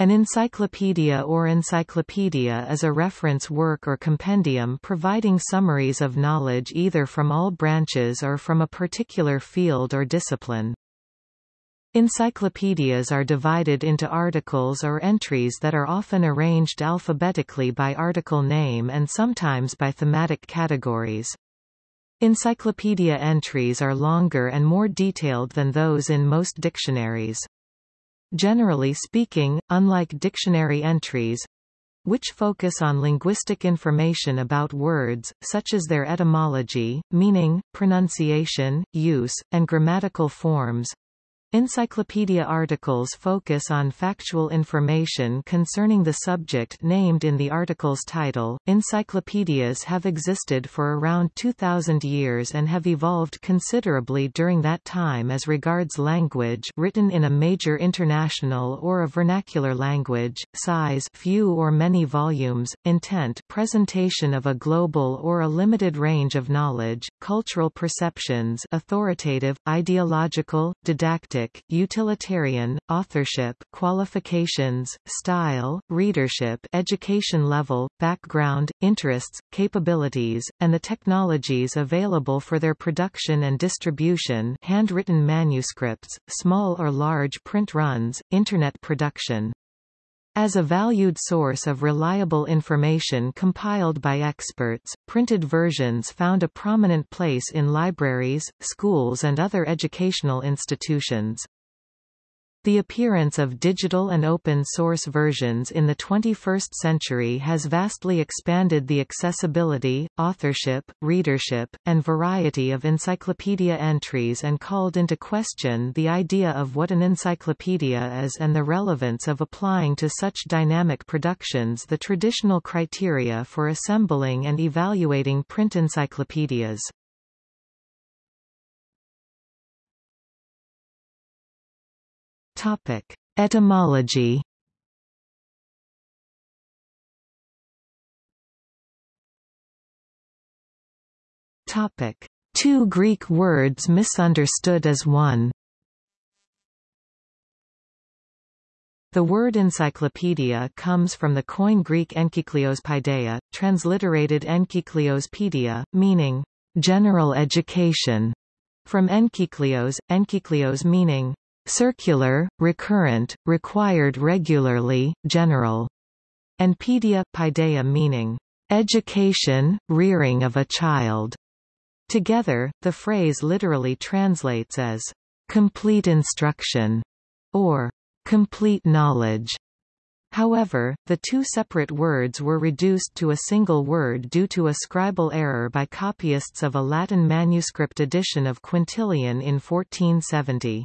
An encyclopedia or encyclopedia is a reference work or compendium providing summaries of knowledge either from all branches or from a particular field or discipline. Encyclopedias are divided into articles or entries that are often arranged alphabetically by article name and sometimes by thematic categories. Encyclopedia entries are longer and more detailed than those in most dictionaries. Generally speaking, unlike dictionary entries, which focus on linguistic information about words, such as their etymology, meaning, pronunciation, use, and grammatical forms, Encyclopedia articles focus on factual information concerning the subject named in the article's title. Encyclopedias have existed for around 2000 years and have evolved considerably during that time as regards language written in a major international or a vernacular language, size few or many volumes, intent presentation of a global or a limited range of knowledge, cultural perceptions authoritative, ideological, didactic utilitarian, authorship qualifications, style, readership education level, background, interests, capabilities, and the technologies available for their production and distribution handwritten manuscripts, small or large print runs, Internet production. As a valued source of reliable information compiled by experts, printed versions found a prominent place in libraries, schools and other educational institutions. The appearance of digital and open-source versions in the 21st century has vastly expanded the accessibility, authorship, readership, and variety of encyclopedia entries and called into question the idea of what an encyclopedia is and the relevance of applying to such dynamic productions the traditional criteria for assembling and evaluating print encyclopedias. Topic: Etymology. Topic: Two Greek words misunderstood as one. The word encyclopedia comes from the Koine Greek enkycleos paideia, transliterated enkycleos pedia, meaning general education, from enkycleos, enkycleos meaning circular, recurrent, required regularly, general, and pedia, paideia meaning education, rearing of a child. Together, the phrase literally translates as complete instruction or complete knowledge. However, the two separate words were reduced to a single word due to a scribal error by copyists of a Latin manuscript edition of Quintilian in 1470.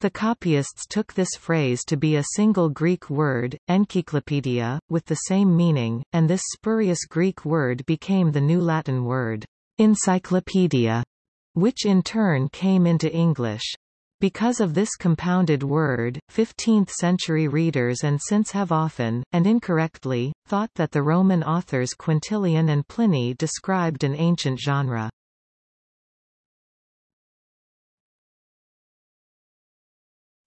The copyists took this phrase to be a single Greek word, encyclopedia, with the same meaning, and this spurious Greek word became the new Latin word, encyclopedia, which in turn came into English. Because of this compounded word, 15th-century readers and since have often, and incorrectly, thought that the Roman authors Quintilian and Pliny described an ancient genre.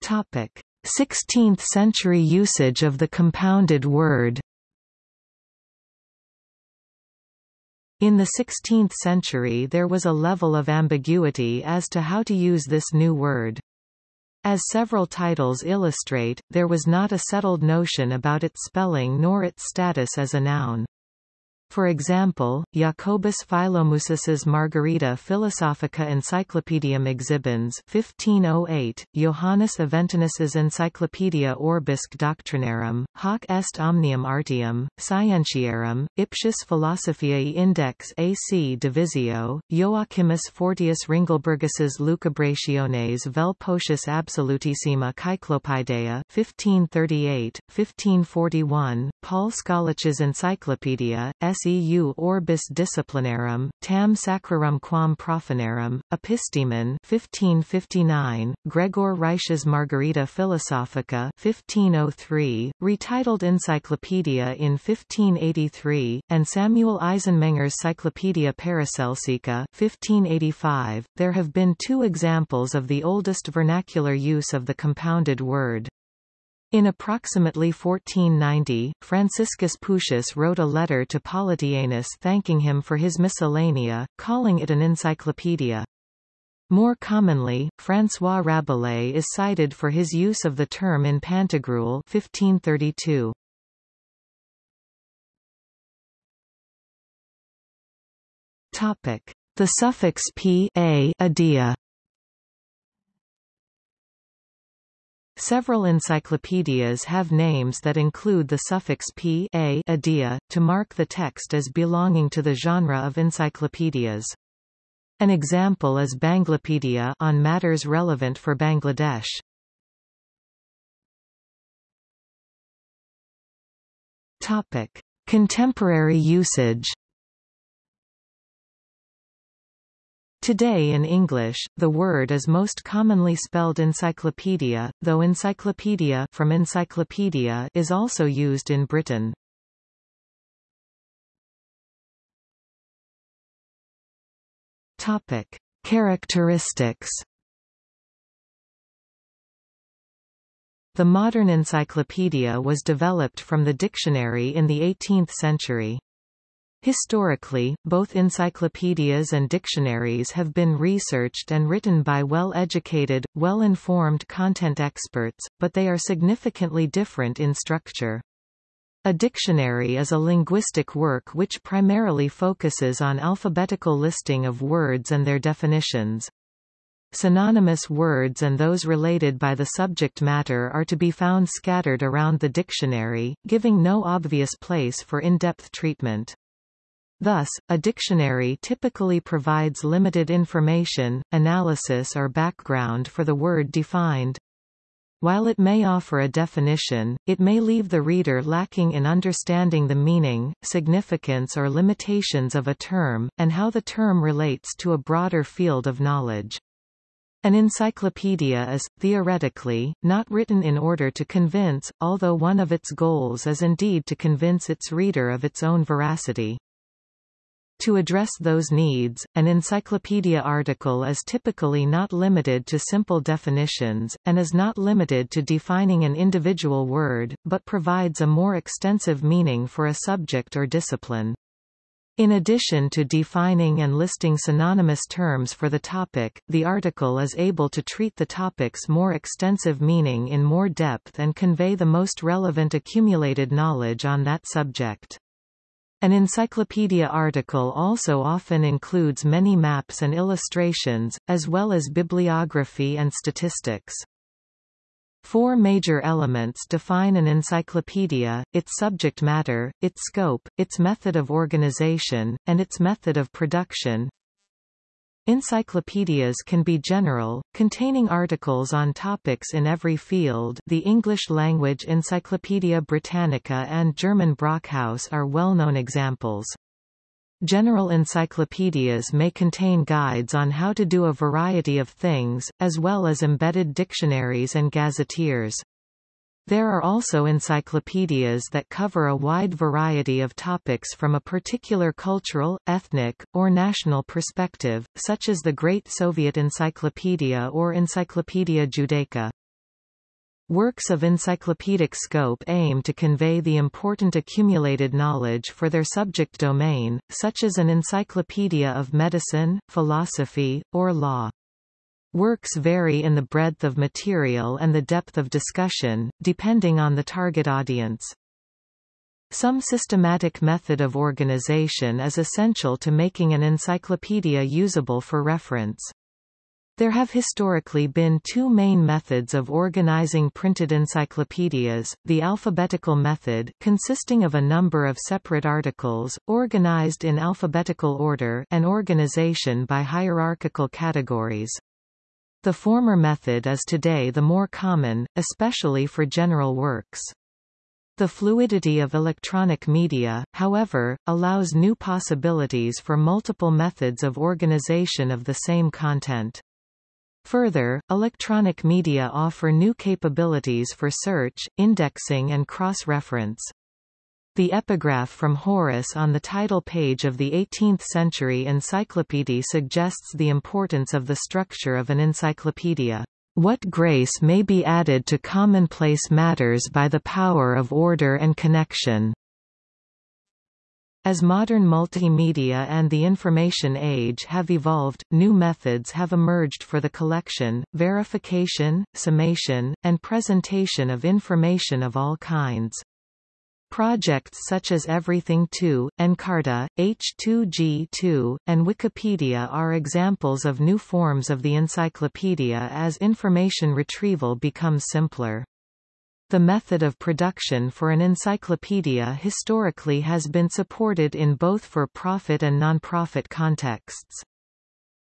Topic: 16th century usage of the compounded word In the 16th century there was a level of ambiguity as to how to use this new word. As several titles illustrate, there was not a settled notion about its spelling nor its status as a noun. For example, Jacobus Philomusus's Margarita Philosophica Encyclopedium Exhibens 1508, Johannes Aventinus's Encyclopaedia Orbisque Doctrinarum, hoc est omnium artium, scientiarum, ipsius philosophiae index AC divisio, Joachimus Fortius Ringelbergus's Lucubrationes vel potius absolutissima Cyclopaedia 1538, 1541, Paul Scalich's Encyclopedia, S seu orbis disciplinarum, tam sacrarum quam profanarum, epistemon 1559, Gregor Reisch's Margarita Philosophica 1503, retitled Encyclopedia in 1583, and Samuel Eisenmenger's Cyclopedia Paracelsica 1585. There have been two examples of the oldest vernacular use of the compounded word. In approximately 1490, Franciscus Puccius wrote a letter to Politianus thanking him for his miscellanea, calling it an encyclopedia. More commonly, François Rabelais is cited for his use of the term in Pantagruel 1532. The suffix p a adia Several encyclopedias have names that include the suffix p a adia, to mark the text as belonging to the genre of encyclopedias. An example is Banglapedia on matters relevant for Bangladesh. Topic: Contemporary usage Today in English, the word is most commonly spelled encyclopedia, though encyclopedia from encyclopedia is also used in Britain. Topic: Characteristics. The modern encyclopedia was developed from the dictionary in the 18th century. Historically, both encyclopedias and dictionaries have been researched and written by well-educated, well-informed content experts, but they are significantly different in structure. A dictionary is a linguistic work which primarily focuses on alphabetical listing of words and their definitions. Synonymous words and those related by the subject matter are to be found scattered around the dictionary, giving no obvious place for in-depth treatment. Thus, a dictionary typically provides limited information, analysis or background for the word defined. While it may offer a definition, it may leave the reader lacking in understanding the meaning, significance or limitations of a term, and how the term relates to a broader field of knowledge. An encyclopedia is, theoretically, not written in order to convince, although one of its goals is indeed to convince its reader of its own veracity. To address those needs, an encyclopedia article is typically not limited to simple definitions, and is not limited to defining an individual word, but provides a more extensive meaning for a subject or discipline. In addition to defining and listing synonymous terms for the topic, the article is able to treat the topic's more extensive meaning in more depth and convey the most relevant accumulated knowledge on that subject. An encyclopedia article also often includes many maps and illustrations, as well as bibliography and statistics. Four major elements define an encyclopedia, its subject matter, its scope, its method of organization, and its method of production. Encyclopedias can be general, containing articles on topics in every field the English-language Encyclopaedia Britannica and German Brockhaus are well-known examples. General encyclopedias may contain guides on how to do a variety of things, as well as embedded dictionaries and gazetteers. There are also encyclopedias that cover a wide variety of topics from a particular cultural, ethnic, or national perspective, such as the Great Soviet Encyclopedia or Encyclopedia Judaica. Works of encyclopedic scope aim to convey the important accumulated knowledge for their subject domain, such as an encyclopedia of medicine, philosophy, or law. Works vary in the breadth of material and the depth of discussion, depending on the target audience. Some systematic method of organization is essential to making an encyclopedia usable for reference. There have historically been two main methods of organizing printed encyclopedias, the alphabetical method consisting of a number of separate articles, organized in alphabetical order and organization by hierarchical categories. The former method is today the more common, especially for general works. The fluidity of electronic media, however, allows new possibilities for multiple methods of organization of the same content. Further, electronic media offer new capabilities for search, indexing and cross-reference. The epigraph from Horace on the title page of the 18th-century encyclopedia suggests the importance of the structure of an encyclopedia. What grace may be added to commonplace matters by the power of order and connection. As modern multimedia and the information age have evolved, new methods have emerged for the collection, verification, summation, and presentation of information of all kinds. Projects such as Everything2, Encarta, H2G2, and Wikipedia are examples of new forms of the encyclopedia as information retrieval becomes simpler. The method of production for an encyclopedia historically has been supported in both for-profit and non-profit contexts.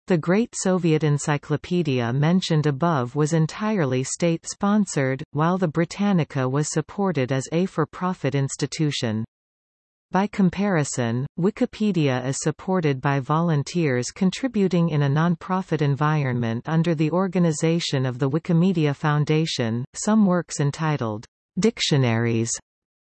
The Great Soviet Encyclopedia mentioned above was entirely state-sponsored, while the Britannica was supported as a for-profit institution. By comparison, Wikipedia is supported by volunteers contributing in a non-profit environment under the organization of the Wikimedia Foundation. Some works entitled dictionaries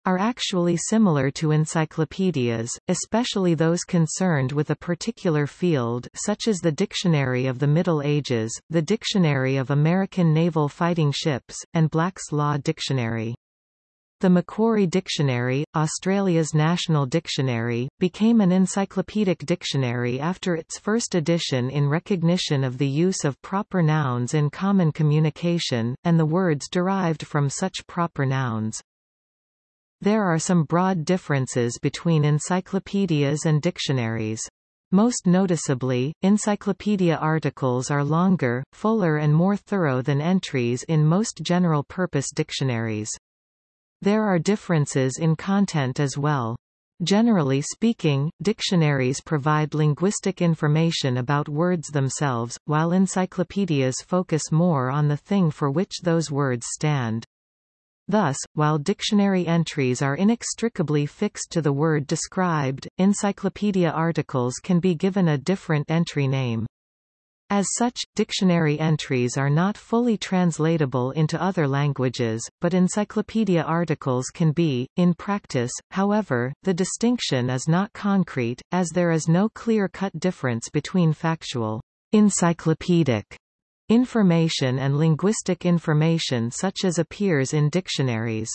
are actually similar to encyclopedias, especially those concerned with a particular field such as the Dictionary of the Middle Ages, the Dictionary of American Naval Fighting Ships, and Black's Law Dictionary. The Macquarie Dictionary, Australia's national dictionary, became an encyclopedic dictionary after its first edition in recognition of the use of proper nouns in common communication, and the words derived from such proper nouns. There are some broad differences between encyclopedias and dictionaries. Most noticeably, encyclopedia articles are longer, fuller and more thorough than entries in most general-purpose dictionaries. There are differences in content as well. Generally speaking, dictionaries provide linguistic information about words themselves, while encyclopedias focus more on the thing for which those words stand. Thus, while dictionary entries are inextricably fixed to the word described, encyclopedia articles can be given a different entry name. As such, dictionary entries are not fully translatable into other languages, but encyclopedia articles can be. In practice, however, the distinction is not concrete, as there is no clear-cut difference between factual, encyclopedic information and linguistic information such as appears in dictionaries.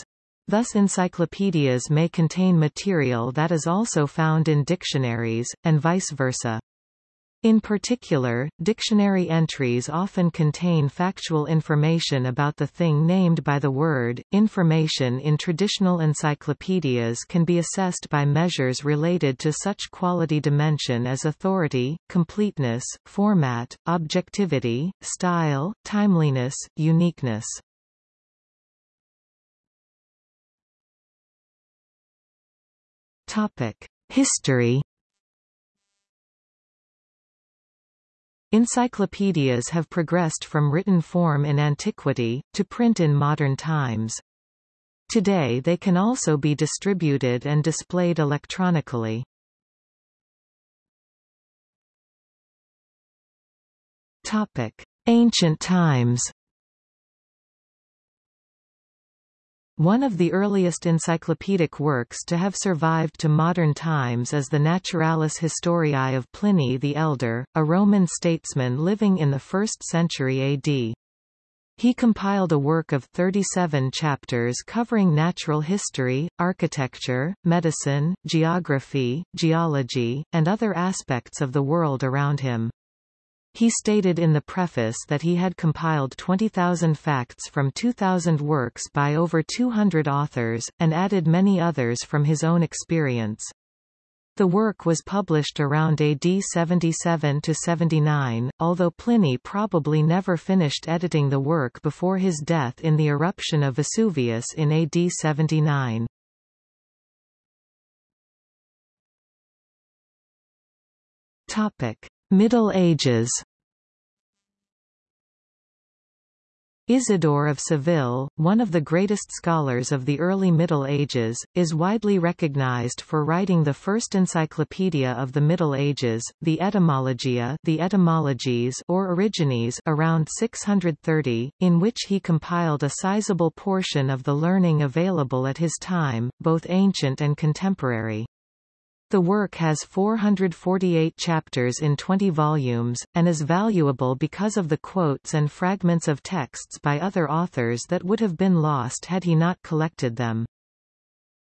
Thus encyclopedias may contain material that is also found in dictionaries, and vice versa. In particular, dictionary entries often contain factual information about the thing named by the word. Information in traditional encyclopedias can be assessed by measures related to such quality dimension as authority, completeness, format, objectivity, style, timeliness, uniqueness. Topic: History Encyclopedias have progressed from written form in antiquity, to print in modern times. Today they can also be distributed and displayed electronically. Ancient times One of the earliest encyclopedic works to have survived to modern times is the Naturalis Historiae of Pliny the Elder, a Roman statesman living in the 1st century AD. He compiled a work of 37 chapters covering natural history, architecture, medicine, geography, geology, and other aspects of the world around him. He stated in the preface that he had compiled 20,000 facts from 2,000 works by over 200 authors, and added many others from his own experience. The work was published around AD 77 to 79, although Pliny probably never finished editing the work before his death in the eruption of Vesuvius in AD 79. Topic. Middle Ages Isidore of Seville, one of the greatest scholars of the early Middle Ages, is widely recognized for writing the first encyclopedia of the Middle Ages, the Etymologia the Etymologies or Origines around 630, in which he compiled a sizable portion of the learning available at his time, both ancient and contemporary. The work has 448 chapters in 20 volumes, and is valuable because of the quotes and fragments of texts by other authors that would have been lost had he not collected them.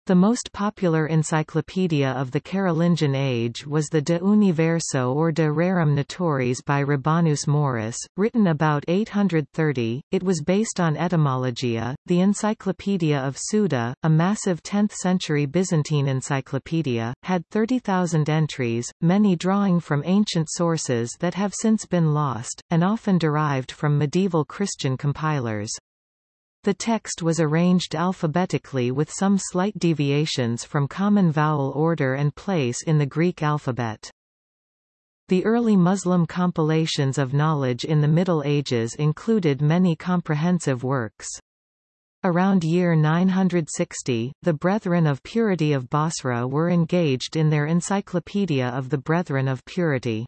The most popular encyclopedia of the Carolingian age was the De Universo or De Rerum Naturis by Rabanus Maurus, written about 830. It was based on Etymologia. The Encyclopedia of Suda, a massive 10th-century Byzantine encyclopedia, had 30,000 entries, many drawing from ancient sources that have since been lost, and often derived from medieval Christian compilers. The text was arranged alphabetically with some slight deviations from common vowel order and place in the Greek alphabet. The early Muslim compilations of knowledge in the Middle Ages included many comprehensive works. Around year 960, the Brethren of Purity of Basra were engaged in their Encyclopedia of the Brethren of Purity.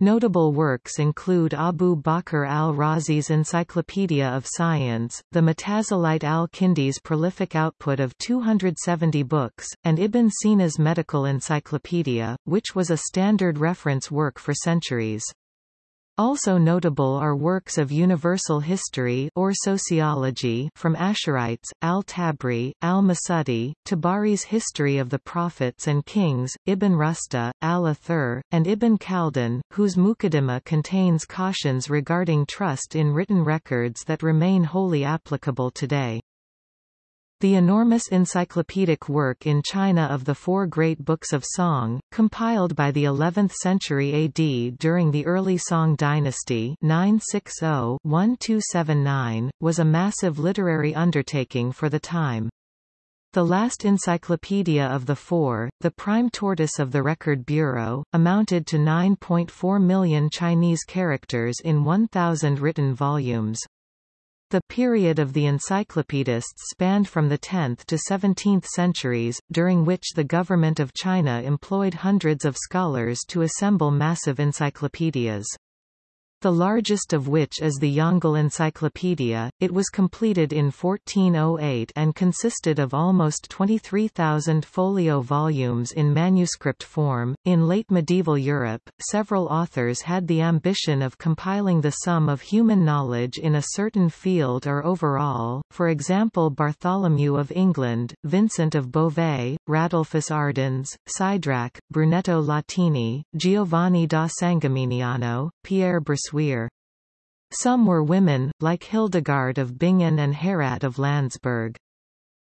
Notable works include Abu Bakr al-Razi's Encyclopedia of Science, the Mutazilite al-Kindi's prolific output of 270 books, and Ibn Sina's Medical Encyclopedia, which was a standard reference work for centuries. Also notable are works of universal history or sociology from Ash'arites, al-Tabari, al-Masudi, Tabari's History of the Prophets and Kings, Ibn Rusta, al-Athir, and Ibn Khaldun, whose Muqaddimah contains cautions regarding trust in written records that remain wholly applicable today. The enormous encyclopedic work in China of the Four Great Books of Song, compiled by the 11th century AD during the early Song dynasty 960-1279, was a massive literary undertaking for the time. The last encyclopedia of the four, the prime tortoise of the Record Bureau, amounted to 9.4 million Chinese characters in 1,000 written volumes. The period of the encyclopedists spanned from the 10th to 17th centuries, during which the government of China employed hundreds of scholars to assemble massive encyclopedias the largest of which is the Yongle Encyclopedia. It was completed in 1408 and consisted of almost 23,000 folio volumes in manuscript form. In late medieval Europe, several authors had the ambition of compiling the sum of human knowledge in a certain field or overall, for example Bartholomew of England, Vincent of Beauvais, Radulfus Ardens, Sidrac, Brunetto Latini, Giovanni da Sangeminiano, Pierre Bersuire some were women, like Hildegard of Bingen and Herrad of Landsberg.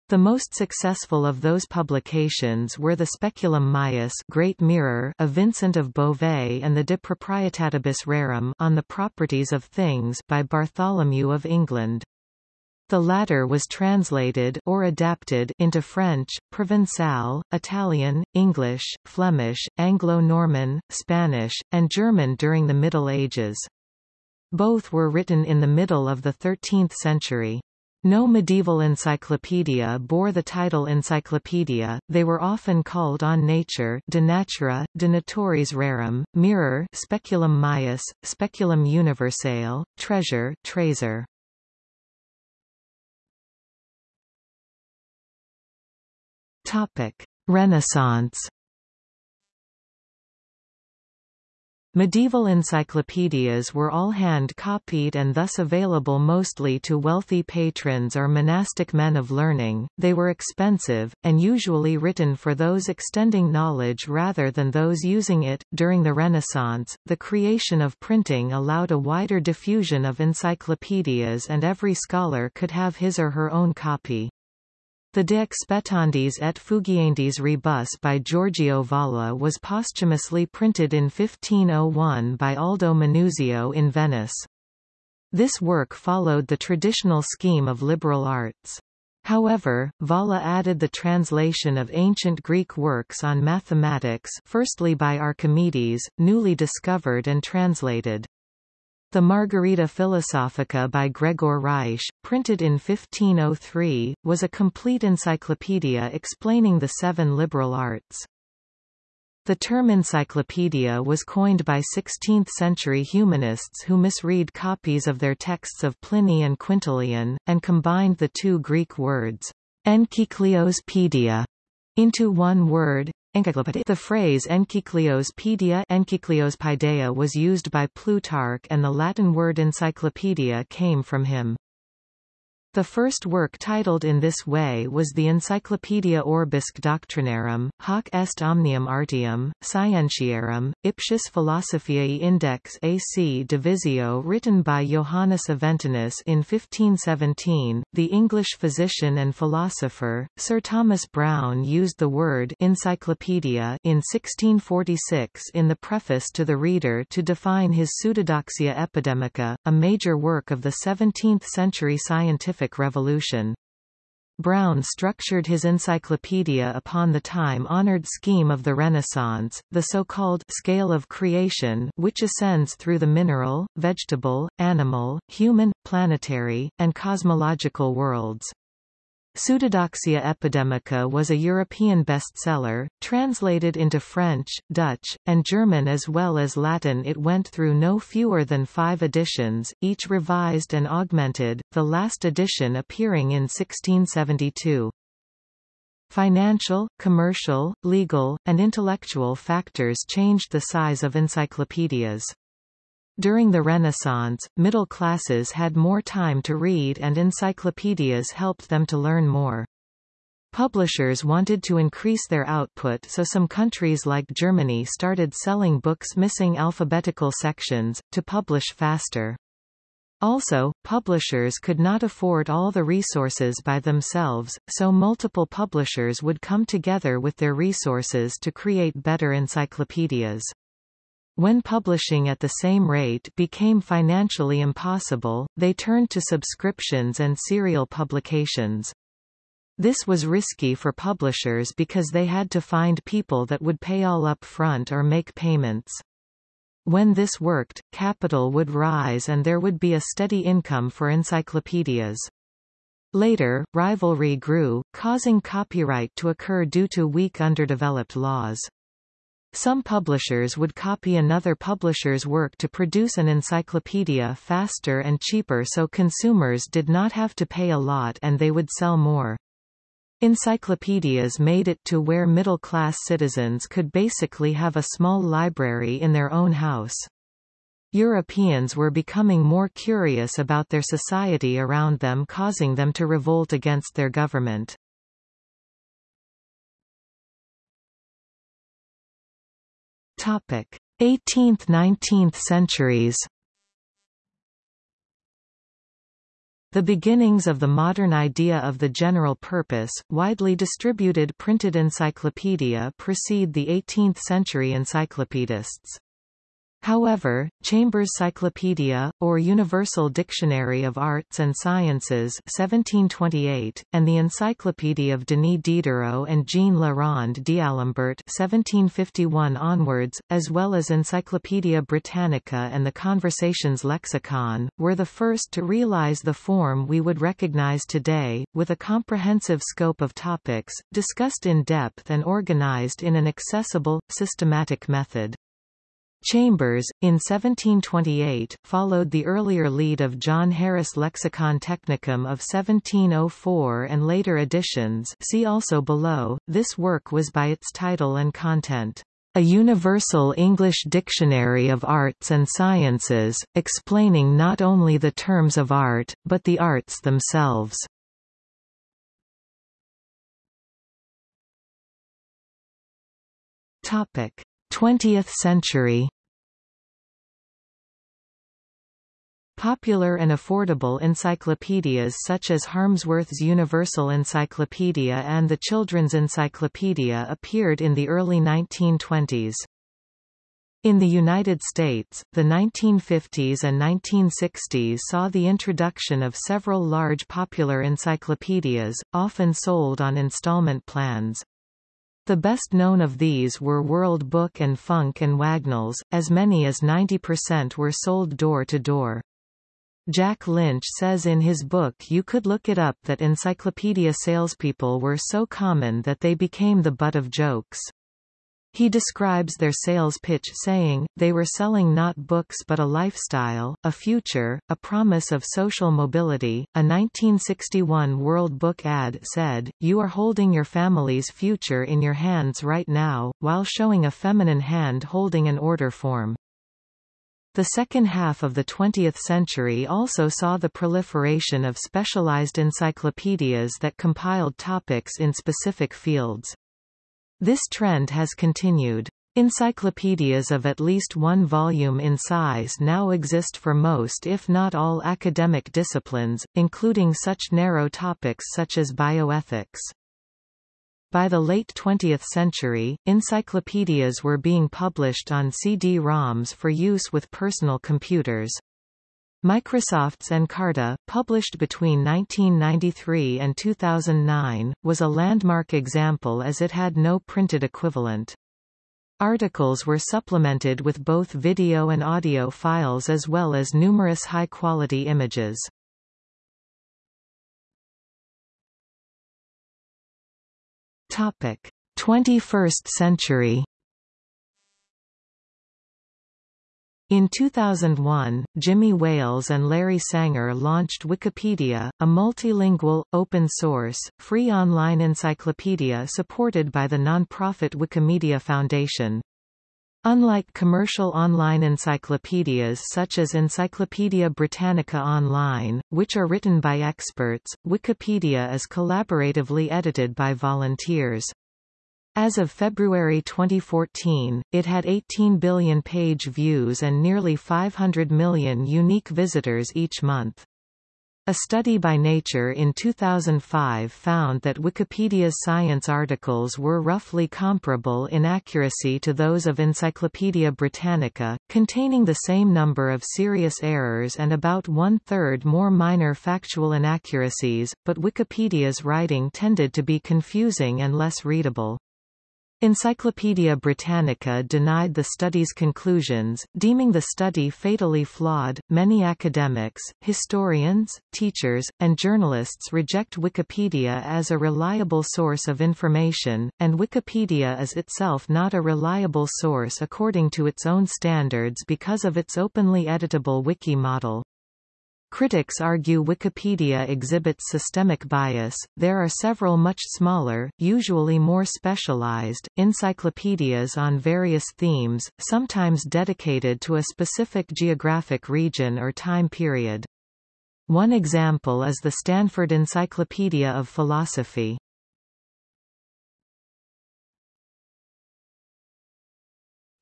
The most successful of those publications were the Speculum Maius Great Mirror of Vincent of Beauvais and the De Proprietatibus Rerum on the Properties of Things by Bartholomew of England. The latter was translated or adapted into French, Provençal, Italian, English, Flemish, Anglo-Norman, Spanish, and German during the Middle Ages. Both were written in the middle of the 13th century. No medieval encyclopedia bore the title encyclopedia, they were often called on nature de natura, de naturis rerum, mirror speculum maius, speculum universale, treasure treasure. Topic: Renaissance Medieval encyclopedias were all hand-copied and thus available mostly to wealthy patrons or monastic men of learning, they were expensive, and usually written for those extending knowledge rather than those using it. During the Renaissance, the creation of printing allowed a wider diffusion of encyclopedias and every scholar could have his or her own copy. The De Expectandis et Fugiendis Rebus by Giorgio Valla was posthumously printed in 1501 by Aldo Manuzio in Venice. This work followed the traditional scheme of liberal arts. However, Valla added the translation of ancient Greek works on mathematics firstly by Archimedes, newly discovered and translated. The Margarita Philosophica by Gregor Reisch, printed in 1503, was a complete encyclopedia explaining the seven liberal arts. The term encyclopedia was coined by 16th-century humanists who misread copies of their texts of Pliny and Quintilian, and combined the two Greek words, enkyclios pedia, into one word, The phrase encycliospedia encycliospedia was used by Plutarch and the Latin word encyclopedia came from him. The first work titled in this way was the Encyclopaedia Orbisque Doctrinarum, hoc est omnium artium, scientiarum, ipsius philosophiae index AC divisio written by Johannes Aventinus in 1517. The English physician and philosopher, Sir Thomas Browne used the word encyclopedia in 1646 in the preface to the Reader to define his Pseudodoxia Epidemica, a major work of the 17th-century scientific scientific revolution. Browne structured his encyclopedia upon the time-honored scheme of the Renaissance, the so-called scale of creation which ascends through the mineral, vegetable, animal, human, planetary, and cosmological worlds. Pseudodoxia Epidemica was a European bestseller, translated into French, Dutch, and German as well as Latin it went through no fewer than five editions, each revised and augmented, the last edition appearing in 1672. Financial, commercial, legal, and intellectual factors changed the size of encyclopedias. During the Renaissance, middle classes had more time to read and encyclopedias helped them to learn more. Publishers wanted to increase their output so some countries like Germany started selling books missing alphabetical sections, to publish faster. Also, publishers could not afford all the resources by themselves, so multiple publishers would come together with their resources to create better encyclopedias. When publishing at the same rate became financially impossible, they turned to subscriptions and serial publications. This was risky for publishers because they had to find people that would pay all up front or make payments. When this worked, capital would rise and there would be a steady income for encyclopedias. Later, rivalry grew, causing copyright to occur due to weak underdeveloped laws. Some publishers would copy another publisher's work to produce an encyclopedia faster and cheaper so consumers did not have to pay a lot and they would sell more. Encyclopedias made it to where middle-class citizens could basically have a small library in their own house. Europeans were becoming more curious about their society around them causing them to revolt against their government. 18th–19th centuries The beginnings of the modern idea of the general purpose, widely distributed printed encyclopedia precede the 18th-century encyclopedists. However, Chambers' Cyclopedia, or Universal Dictionary of Arts and Sciences 1728, and the Encyclopedia of Denis Diderot and Jean le Rond d'Alembert 1751 onwards, as well as Encyclopaedia Britannica and the Conversations Lexicon, were the first to realize the form we would recognize today, with a comprehensive scope of topics, discussed in depth and organized in an accessible, systematic method. Chambers, in 1728, followed the earlier lead of John Harris Lexicon Technicum of 1704 and later editions see also below. This work was by its title and content, "...a universal English dictionary of arts and sciences, explaining not only the terms of art, but the arts themselves." Topic. 20th century Popular and affordable encyclopedias such as Harmsworth's Universal Encyclopedia and the Children's Encyclopedia appeared in the early 1920s. In the United States, the 1950s and 1960s saw the introduction of several large popular encyclopedias, often sold on installment plans. The best known of these were World Book and Funk and Wagnalls, as many as 90% were sold door to door. Jack Lynch says in his book You Could Look It Up that encyclopedia salespeople were so common that they became the butt of jokes. He describes their sales pitch saying, they were selling not books but a lifestyle, a future, a promise of social mobility. A 1961 World Book ad said, You are holding your family's future in your hands right now, while showing a feminine hand holding an order form. The second half of the 20th century also saw the proliferation of specialized encyclopedias that compiled topics in specific fields. This trend has continued. Encyclopedias of at least one volume in size now exist for most if not all academic disciplines, including such narrow topics such as bioethics. By the late 20th century, encyclopedias were being published on CD-ROMs for use with personal computers. Microsoft's Encarta, published between 1993 and 2009, was a landmark example as it had no printed equivalent. Articles were supplemented with both video and audio files as well as numerous high-quality images. Topic: 21st century In 2001, Jimmy Wales and Larry Sanger launched Wikipedia, a multilingual, open-source, free online encyclopedia supported by the nonprofit Wikimedia Foundation. Unlike commercial online encyclopedias such as Encyclopaedia Britannica Online, which are written by experts, Wikipedia is collaboratively edited by volunteers. As of February 2014, it had 18 billion page views and nearly 500 million unique visitors each month. A study by Nature in 2005 found that Wikipedia's science articles were roughly comparable in accuracy to those of Encyclopaedia Britannica, containing the same number of serious errors and about one-third more minor factual inaccuracies, but Wikipedia's writing tended to be confusing and less readable. Encyclopaedia Britannica denied the study's conclusions, deeming the study fatally flawed. Many academics, historians, teachers, and journalists reject Wikipedia as a reliable source of information, and Wikipedia is itself not a reliable source according to its own standards because of its openly editable wiki model. Critics argue Wikipedia exhibits systemic bias. There are several much smaller, usually more specialized, encyclopedias on various themes, sometimes dedicated to a specific geographic region or time period. One example is the Stanford Encyclopedia of Philosophy.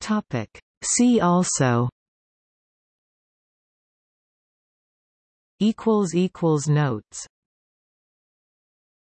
Topic. See also equals equals notes